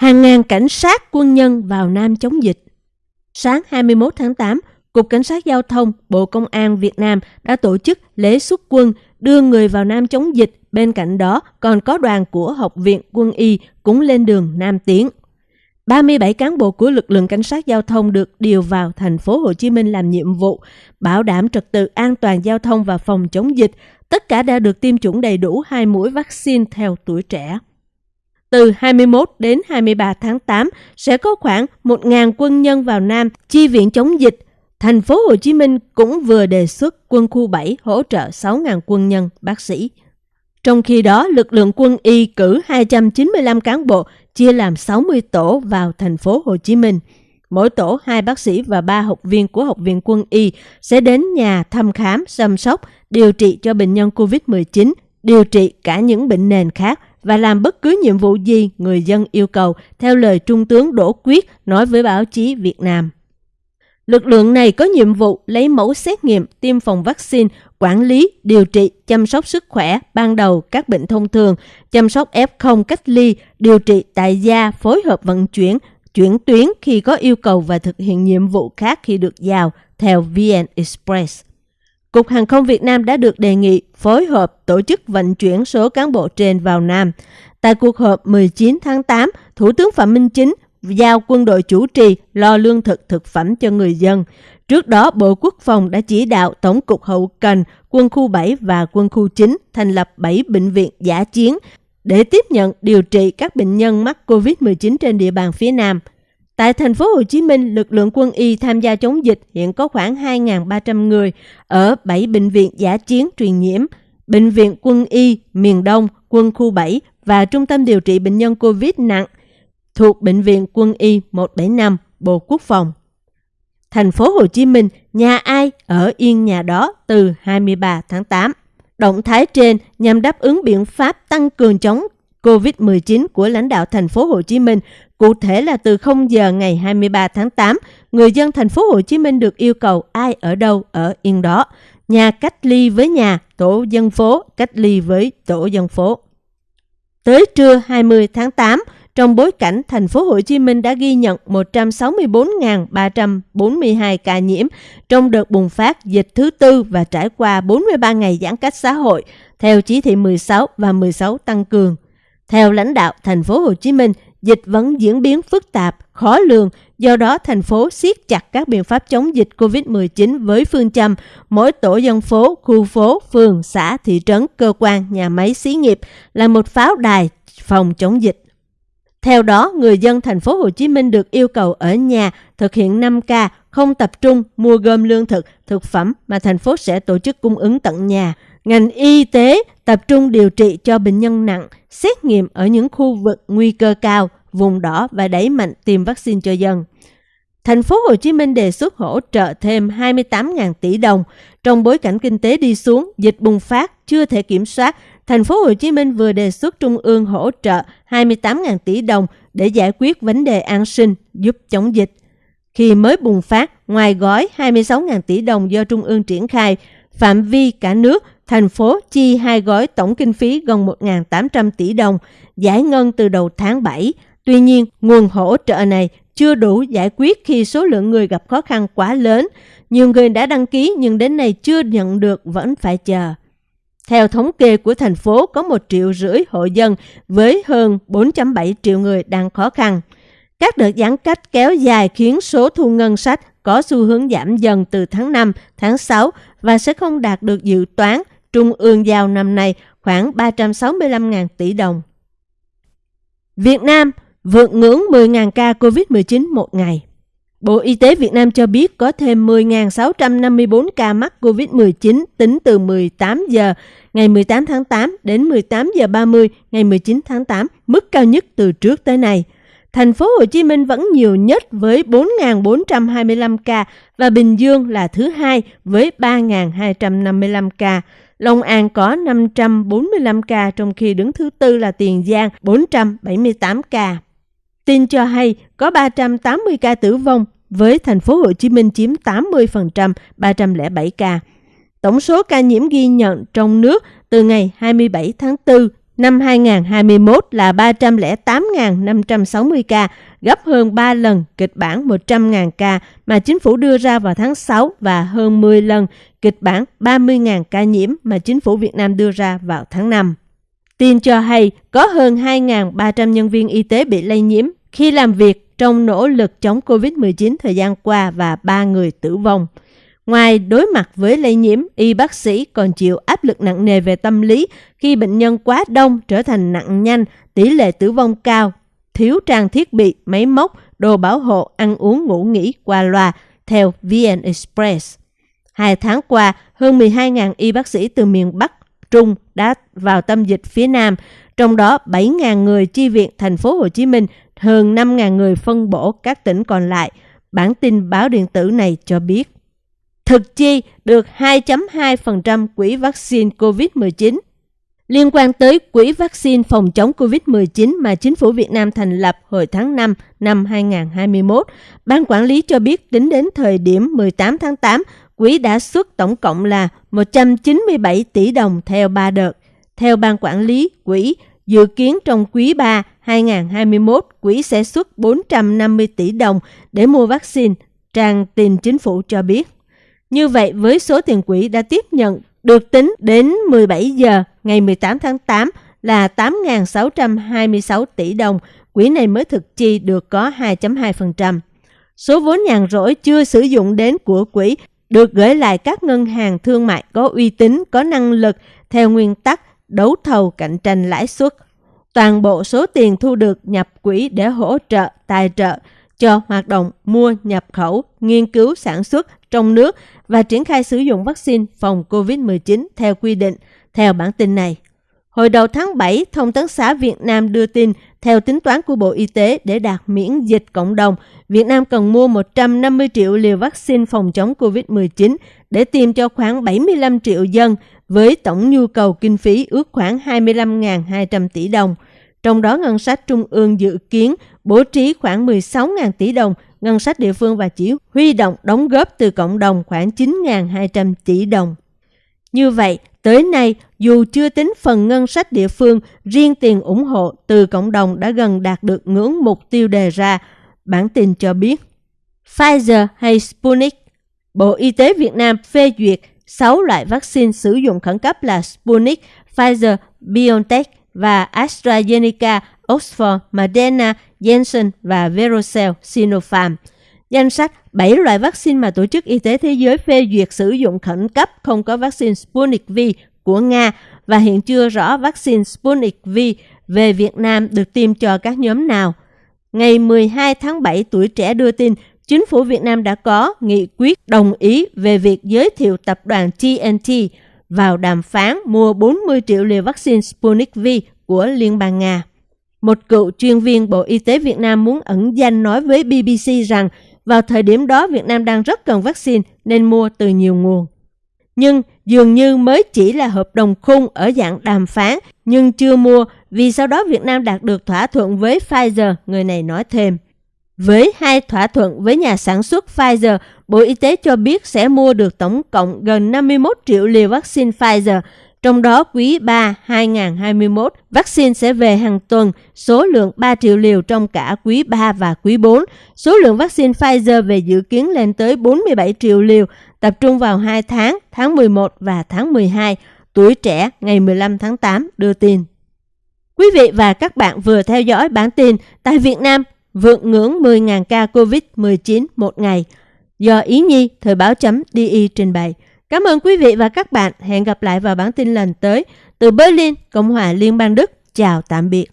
Hàng ngàn cảnh sát quân nhân vào Nam chống dịch. Sáng 21 tháng 8, Cục Cảnh sát Giao thông, Bộ Công an Việt Nam đã tổ chức lễ xuất quân đưa người vào Nam chống dịch. Bên cạnh đó còn có đoàn của Học viện Quân y cũng lên đường Nam tiến. 37 cán bộ của lực lượng cảnh sát giao thông được điều vào thành phố Hồ Chí Minh làm nhiệm vụ bảo đảm trật tự an toàn giao thông và phòng chống dịch. Tất cả đã được tiêm chủng đầy đủ hai mũi vaccine theo tuổi trẻ. Từ 21 đến 23 tháng 8 sẽ có khoảng 1.000 quân nhân vào Nam chi viện chống dịch. Thành phố Hồ Chí Minh cũng vừa đề xuất quân khu 7 hỗ trợ 6.000 quân nhân, bác sĩ. Trong khi đó, lực lượng quân y cử 295 cán bộ chia làm 60 tổ vào thành phố Hồ Chí Minh. Mỗi tổ hai bác sĩ và ba học viên của Học viện Quân y sẽ đến nhà thăm khám, chăm sóc, điều trị cho bệnh nhân COVID-19, điều trị cả những bệnh nền khác và làm bất cứ nhiệm vụ gì người dân yêu cầu theo lời Trung tướng Đỗ Quyết nói với báo chí Việt Nam. Lực lượng này có nhiệm vụ lấy mẫu xét nghiệm, tiêm phòng vaccine, quản lý, điều trị, chăm sóc sức khỏe ban đầu các bệnh thông thường, chăm sóc F0 cách ly, điều trị tại gia, phối hợp vận chuyển, chuyển tuyến khi có yêu cầu và thực hiện nhiệm vụ khác khi được giao theo VN Express. Cục Hàng không Việt Nam đã được đề nghị phối hợp tổ chức vận chuyển số cán bộ trên vào Nam. Tại cuộc họp 19 tháng 8, Thủ tướng Phạm Minh Chính giao quân đội chủ trì lo lương thực thực phẩm cho người dân. Trước đó, Bộ Quốc phòng đã chỉ đạo Tổng cục Hậu Cần, Quân khu 7 và Quân khu 9 thành lập 7 bệnh viện giả chiến để tiếp nhận điều trị các bệnh nhân mắc COVID-19 trên địa bàn phía Nam. Tại thành phố Hồ Chí Minh, lực lượng quân y tham gia chống dịch hiện có khoảng 2.300 người ở 7 bệnh viện giả chiến truyền nhiễm, Bệnh viện Quân y miền Đông, Quân khu 7 và Trung tâm điều trị bệnh nhân COVID nặng thuộc Bệnh viện Quân y 175, Bộ Quốc phòng. Thành phố Hồ Chí Minh, nhà ai ở yên nhà đó từ 23 tháng 8. Động thái trên nhằm đáp ứng biện pháp tăng cường chống COVID-19 của lãnh đạo thành phố Hồ Chí Minh, cụ thể là từ 0 giờ ngày 23 tháng 8, người dân thành phố Hồ Chí Minh được yêu cầu ai ở đâu ở yên đó, nhà cách ly với nhà, tổ dân phố cách ly với tổ dân phố. Tới trưa 20 tháng 8, trong bối cảnh thành phố Hồ Chí Minh đã ghi nhận 164.342 ca nhiễm trong đợt bùng phát dịch thứ tư và trải qua 43 ngày giãn cách xã hội theo chỉ thị 16 và 16 tăng cường. Theo lãnh đạo thành phố Hồ Chí Minh, dịch vẫn diễn biến phức tạp, khó lường, do đó thành phố siết chặt các biện pháp chống dịch COVID-19 với phương châm mỗi tổ dân phố, khu phố, phường, xã, thị trấn, cơ quan, nhà máy, xí nghiệp là một pháo đài phòng chống dịch. Theo đó, người dân thành phố Hồ Chí Minh được yêu cầu ở nhà thực hiện 5K, không tập trung mua gom lương thực, thực phẩm mà thành phố sẽ tổ chức cung ứng tận nhà. Ngành y tế tập trung điều trị cho bệnh nhân nặng, xét nghiệm ở những khu vực nguy cơ cao, vùng đỏ và đẩy mạnh tiêm vaccine cho dân. Thành phố Hồ Chí Minh đề xuất hỗ trợ thêm 28.000 tỷ đồng trong bối cảnh kinh tế đi xuống, dịch bùng phát chưa thể kiểm soát thành phố Hồ Chí Minh vừa đề xuất Trung ương hỗ trợ 28.000 tỷ đồng để giải quyết vấn đề an sinh giúp chống dịch. Khi mới bùng phát, ngoài gói 26.000 tỷ đồng do Trung ương triển khai, phạm vi cả nước, thành phố chi hai gói tổng kinh phí gần 1.800 tỷ đồng, giải ngân từ đầu tháng 7. Tuy nhiên, nguồn hỗ trợ này chưa đủ giải quyết khi số lượng người gặp khó khăn quá lớn. Nhiều người đã đăng ký nhưng đến nay chưa nhận được vẫn phải chờ. Theo thống kê của thành phố có 1 triệu rưỡi hộ dân với hơn 4.7 triệu người đang khó khăn. Các đợt giãn cách kéo dài khiến số thu ngân sách có xu hướng giảm dần từ tháng 5, tháng 6 và sẽ không đạt được dự toán Trung ương giao năm nay khoảng 365.000 tỷ đồng. Việt Nam vượt ngưỡng 10.000 ca COVID-19 một ngày. Bộ Y tế Việt Nam cho biết có thêm 10.654 ca mắc COVID-19 tính từ 18 giờ ngày 18 tháng 8 đến 18 giờ 30 ngày 19 tháng 8, mức cao nhất từ trước tới nay. Thành phố Hồ Chí Minh vẫn nhiều nhất với 4.425 ca và Bình Dương là thứ hai với 3.255 ca. Long An có 545 ca trong khi đứng thứ tư là Tiền Giang 478 ca. Tin cho hay có 380 ca tử vong với thành phố Hồ Chí Minh chiếm 80%, 307 ca. Tổng số ca nhiễm ghi nhận trong nước từ ngày 27 tháng 4 năm 2021 là 308.560 ca, gấp hơn 3 lần kịch bản 100.000 ca mà chính phủ đưa ra vào tháng 6 và hơn 10 lần kịch bản 30.000 ca nhiễm mà chính phủ Việt Nam đưa ra vào tháng 5. Tin cho hay có hơn 2.300 nhân viên y tế bị lây nhiễm khi làm việc trong nỗ lực chống COVID-19 thời gian qua và 3 người tử vong. Ngoài đối mặt với lây nhiễm, y bác sĩ còn chịu áp lực nặng nề về tâm lý khi bệnh nhân quá đông trở thành nặng nhanh, tỷ lệ tử vong cao, thiếu trang thiết bị, máy móc, đồ bảo hộ, ăn uống ngủ nghỉ qua loa, theo VN Express. Hai tháng qua, hơn 12.000 y bác sĩ từ miền Bắc, Trung đã vào tâm dịch phía Nam, trong đó 7.000 người chi viện thành phố Hồ Chí Minh, hơn 5.000 người phân bổ các tỉnh còn lại. Bản tin báo điện tử này cho biết thực chi được 2.2% quỹ vaccine COVID-19. Liên quan tới quỹ vaccine phòng chống COVID-19 mà chính phủ Việt Nam thành lập hồi tháng 5 năm 2021, Ban quản lý cho biết tính đến thời điểm 18 tháng 8, quỹ đã xuất tổng cộng là 197 tỷ đồng theo 3 đợt. Theo Ban quản lý quỹ, dự kiến trong quý 3 2021, quỹ sẽ xuất 450 tỷ đồng để mua vaccine, trang tin chính phủ cho biết. Như vậy, với số tiền quỹ đã tiếp nhận được tính đến 17 giờ ngày 18 tháng 8 là 8.626 tỷ đồng, quỹ này mới thực chi được có 2.2%. Số vốn nhàn rỗi chưa sử dụng đến của quỹ được gửi lại các ngân hàng thương mại có uy tín, có năng lực theo nguyên tắc đấu thầu cạnh tranh lãi suất. Toàn bộ số tiền thu được nhập quỹ để hỗ trợ, tài trợ cho hoạt động mua, nhập khẩu, nghiên cứu, sản xuất trong nước và triển khai sử dụng vaccine phòng COVID-19 theo quy định, theo bản tin này. Hồi đầu tháng 7, Thông tấn xã Việt Nam đưa tin, theo tính toán của Bộ Y tế để đạt miễn dịch cộng đồng, Việt Nam cần mua 150 triệu liều vaccine phòng chống COVID-19 để tiêm cho khoảng 75 triệu dân, với tổng nhu cầu kinh phí ước khoảng 25.200 tỷ đồng. Trong đó ngân sách trung ương dự kiến bố trí khoảng 16.000 tỷ đồng ngân sách địa phương và chỉ huy động đóng góp từ cộng đồng khoảng 9.200 tỷ đồng. Như vậy, tới nay, dù chưa tính phần ngân sách địa phương, riêng tiền ủng hộ từ cộng đồng đã gần đạt được ngưỡng mục tiêu đề ra, bản tin cho biết. Pfizer hay Sputnik Bộ Y tế Việt Nam phê duyệt 6 loại vaccine sử dụng khẩn cấp là Sputnik, Pfizer, BioNTech và AstraZeneca, Oxford, Moderna, Janssen và Verocell Sinopharm. Danh sách 7 loại vaccine mà Tổ chức Y tế Thế giới phê duyệt sử dụng khẩn cấp không có vaccine Sputnik V của Nga và hiện chưa rõ vaccine Sputnik V về Việt Nam được tiêm cho các nhóm nào. Ngày 12 tháng 7, tuổi trẻ đưa tin chính phủ Việt Nam đã có nghị quyết đồng ý về việc giới thiệu tập đoàn TNT vào đàm phán mua 40 triệu liều vaccine Sputnik V của Liên bang Nga. Một cựu chuyên viên Bộ Y tế Việt Nam muốn ẩn danh nói với BBC rằng vào thời điểm đó Việt Nam đang rất cần vaccine nên mua từ nhiều nguồn. Nhưng dường như mới chỉ là hợp đồng khung ở dạng đàm phán nhưng chưa mua vì sau đó Việt Nam đạt được thỏa thuận với Pfizer, người này nói thêm. Với hai thỏa thuận với nhà sản xuất Pfizer, Bộ Y tế cho biết sẽ mua được tổng cộng gần 51 triệu liều vaccine Pfizer, trong đó quý 3 2021, vaccine sẽ về hàng tuần, số lượng 3 triệu liều trong cả quý 3 và quý 4. Số lượng vaccine Pfizer về dự kiến lên tới 47 triệu liều, tập trung vào 2 tháng, tháng 11 và tháng 12. Tuổi trẻ ngày 15 tháng 8 đưa tin. Quý vị và các bạn vừa theo dõi bản tin tại Việt Nam vượt ngưỡng 10.000 ca COVID-19 một ngày do Ý Nhi Thời báo chấm DI trình bày. Cảm ơn quý vị và các bạn. Hẹn gặp lại vào bản tin lần tới. Từ Berlin, Cộng hòa Liên bang Đức. Chào tạm biệt.